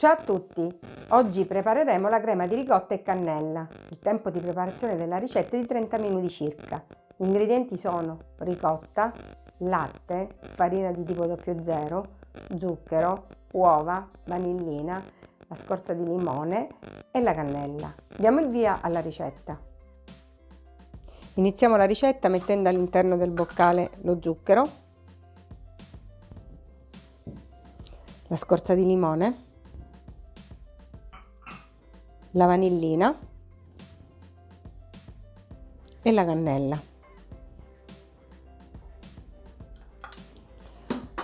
Ciao a tutti! Oggi prepareremo la crema di ricotta e cannella. Il tempo di preparazione della ricetta è di 30 minuti circa. Gli ingredienti sono ricotta, latte, farina di tipo 00, zucchero, uova, vanillina, la scorza di limone e la cannella. Diamo il via alla ricetta. Iniziamo la ricetta mettendo all'interno del boccale lo zucchero, la scorza di limone, la vanillina e la cannella.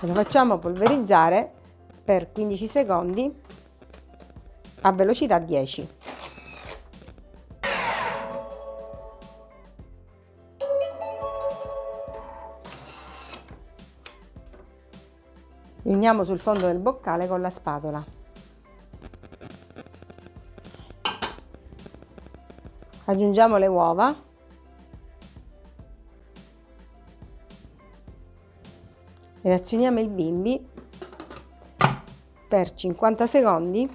E lo facciamo polverizzare per 15 secondi a velocità 10. Riuniamo sul fondo del boccale con la spatola. Aggiungiamo le uova. Ed azioniamo il bimbi per 50 secondi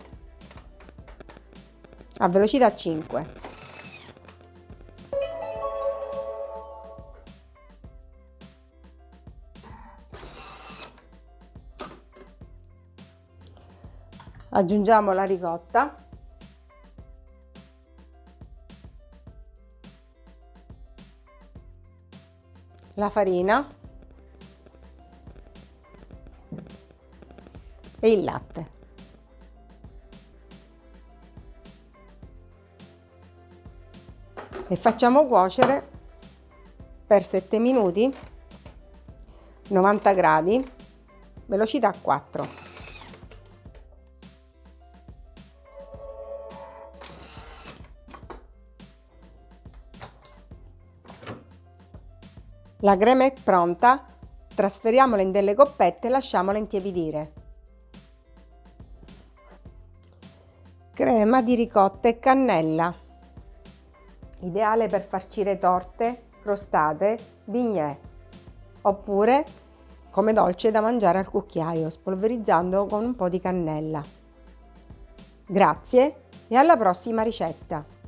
a velocità 5 aggiungiamo la ricotta la farina e il latte. E facciamo cuocere per 7 minuti 90 gradi velocità 4 La crema è pronta, trasferiamola in delle coppette e lasciamola intiepidire. Crema di ricotta e cannella. Ideale per farcire torte, crostate, bignè oppure come dolce da mangiare al cucchiaio spolverizzando con un po' di cannella. Grazie e alla prossima ricetta!